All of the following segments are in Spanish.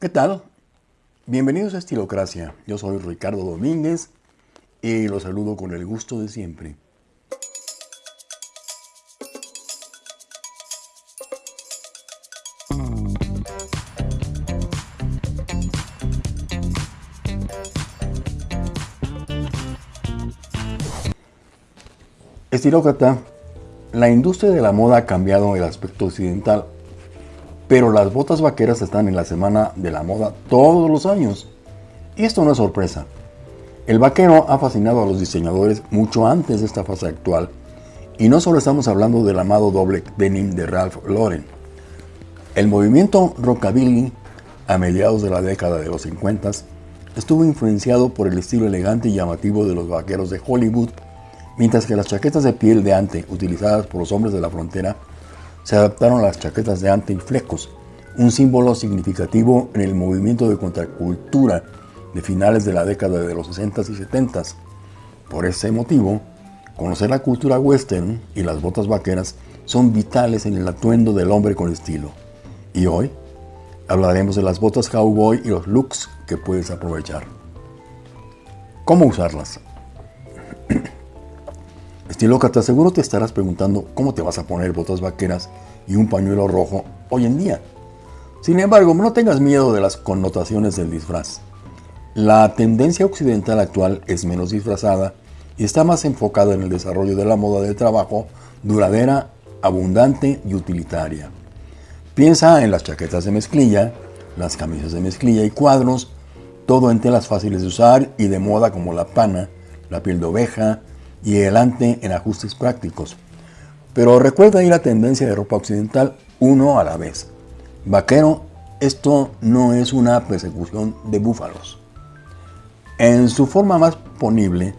¿Qué tal? Bienvenidos a Estilocracia. Yo soy Ricardo Domínguez y los saludo con el gusto de siempre. Estilócrata, la industria de la moda ha cambiado el aspecto occidental, pero las botas vaqueras están en la semana de la moda todos los años. Y esto no es sorpresa. El vaquero ha fascinado a los diseñadores mucho antes de esta fase actual, y no solo estamos hablando del amado doble denim de Ralph Lauren. El movimiento rockabilly a mediados de la década de los 50 estuvo influenciado por el estilo elegante y llamativo de los vaqueros de Hollywood Mientras que las chaquetas de piel de ante utilizadas por los hombres de la frontera se adaptaron las chaquetas de ante y flecos, un símbolo significativo en el movimiento de contracultura de finales de la década de los 60 y 70. Por ese motivo, conocer la cultura western y las botas vaqueras son vitales en el atuendo del hombre con estilo. Y hoy hablaremos de las botas cowboy y los looks que puedes aprovechar. ¿Cómo usarlas? Estilócrata, seguro te estarás preguntando cómo te vas a poner botas vaqueras y un pañuelo rojo hoy en día. Sin embargo, no tengas miedo de las connotaciones del disfraz. La tendencia occidental actual es menos disfrazada y está más enfocada en el desarrollo de la moda de trabajo duradera, abundante y utilitaria. Piensa en las chaquetas de mezclilla, las camisas de mezclilla y cuadros, todo en telas fáciles de usar y de moda como la pana, la piel de oveja, y adelante en ajustes prácticos. Pero recuerda ahí la tendencia de ropa occidental uno a la vez. Vaquero, esto no es una persecución de búfalos. En su forma más ponible,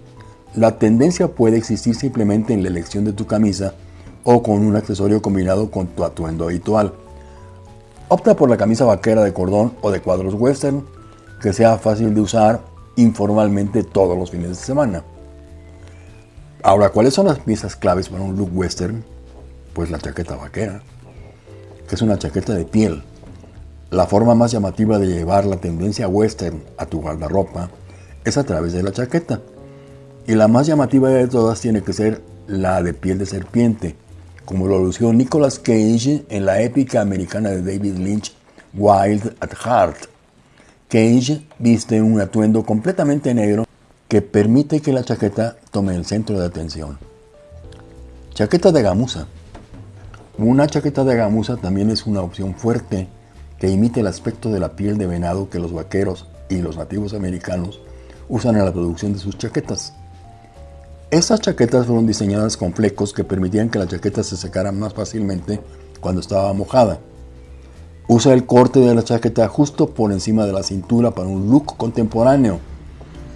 la tendencia puede existir simplemente en la elección de tu camisa o con un accesorio combinado con tu atuendo habitual. Opta por la camisa vaquera de cordón o de cuadros western que sea fácil de usar informalmente todos los fines de semana. Ahora, ¿cuáles son las piezas claves para un look western? Pues la chaqueta vaquera, que es una chaqueta de piel. La forma más llamativa de llevar la tendencia western a tu guardarropa es a través de la chaqueta. Y la más llamativa de todas tiene que ser la de piel de serpiente, como lo lució Nicolas Cage en la épica americana de David Lynch, Wild at Heart. Cage viste un atuendo completamente negro que permite que la chaqueta tome el centro de atención. Chaqueta de gamuza. Una chaqueta de gamuza también es una opción fuerte que imite el aspecto de la piel de venado que los vaqueros y los nativos americanos usan en la producción de sus chaquetas. Estas chaquetas fueron diseñadas con flecos que permitían que la chaqueta se secara más fácilmente cuando estaba mojada. Usa el corte de la chaqueta justo por encima de la cintura para un look contemporáneo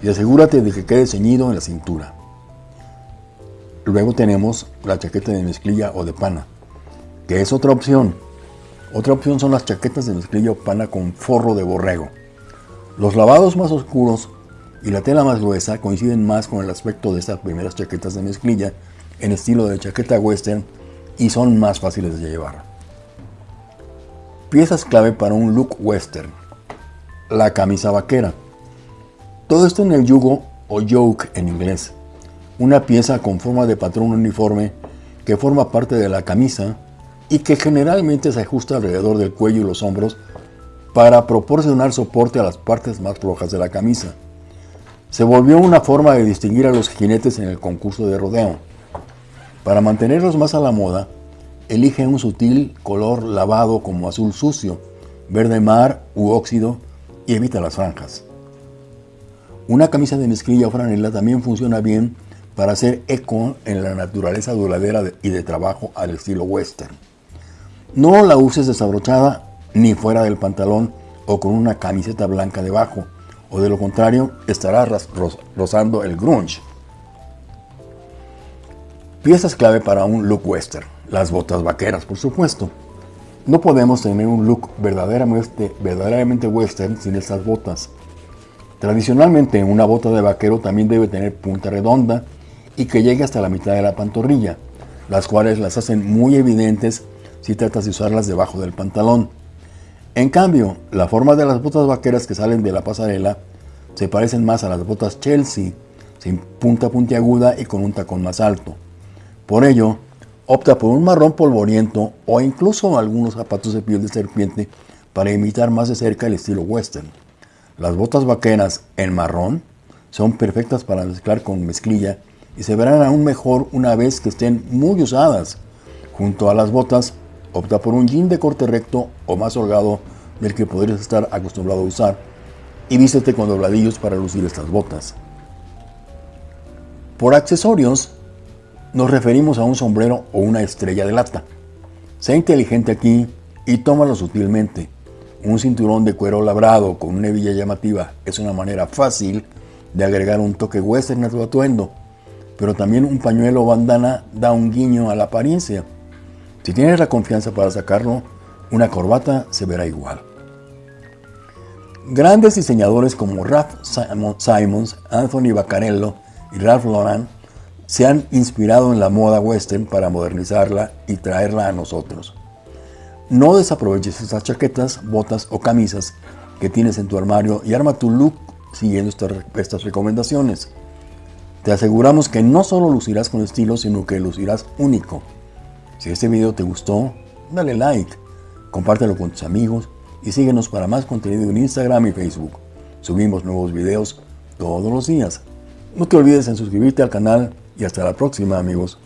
y asegúrate de que quede ceñido en la cintura. Luego tenemos la chaqueta de mezclilla o de pana, que es otra opción. Otra opción son las chaquetas de mezclilla o pana con forro de borrego. Los lavados más oscuros y la tela más gruesa coinciden más con el aspecto de estas primeras chaquetas de mezclilla en estilo de chaqueta western y son más fáciles de llevar. Piezas clave para un look western. La camisa vaquera. Todo esto en el yugo o yoke en inglés, una pieza con forma de patrón uniforme que forma parte de la camisa y que generalmente se ajusta alrededor del cuello y los hombros para proporcionar soporte a las partes más flojas de la camisa. Se volvió una forma de distinguir a los jinetes en el concurso de rodeo. Para mantenerlos más a la moda, elige un sutil color lavado como azul sucio, verde mar u óxido y evita las franjas. Una camisa de mezclilla o franela también funciona bien para hacer eco en la naturaleza duradera y de trabajo al estilo western. No la uses desabrochada ni fuera del pantalón o con una camiseta blanca debajo, o de lo contrario estarás rozando el grunge. Piezas clave para un look western. Las botas vaqueras, por supuesto. No podemos tener un look verdaderamente, verdaderamente western sin estas botas. Tradicionalmente una bota de vaquero también debe tener punta redonda y que llegue hasta la mitad de la pantorrilla, las cuales las hacen muy evidentes si tratas de usarlas debajo del pantalón. En cambio, la forma de las botas vaqueras que salen de la pasarela se parecen más a las botas Chelsea, sin punta puntiaguda y con un tacón más alto. Por ello, opta por un marrón polvoriento o incluso algunos zapatos de piel de serpiente para imitar más de cerca el estilo western. Las botas vaqueras en marrón son perfectas para mezclar con mezclilla y se verán aún mejor una vez que estén muy usadas. Junto a las botas, opta por un jean de corte recto o más holgado del que podrías estar acostumbrado a usar y vístete con dobladillos para lucir estas botas. Por accesorios, nos referimos a un sombrero o una estrella de lata. Sé inteligente aquí y tómalo sutilmente. Un cinturón de cuero labrado con una hebilla llamativa es una manera fácil de agregar un toque western a tu atuendo, pero también un pañuelo o bandana da un guiño a la apariencia. Si tienes la confianza para sacarlo, una corbata se verá igual. Grandes diseñadores como Ralph Simons, Anthony Baccarello y Ralph Lauren se han inspirado en la moda western para modernizarla y traerla a nosotros. No desaproveches estas chaquetas, botas o camisas que tienes en tu armario y arma tu look siguiendo estas recomendaciones. Te aseguramos que no solo lucirás con estilo, sino que lucirás único. Si este video te gustó, dale like, compártelo con tus amigos y síguenos para más contenido en Instagram y Facebook. Subimos nuevos videos todos los días. No te olvides en suscribirte al canal y hasta la próxima amigos.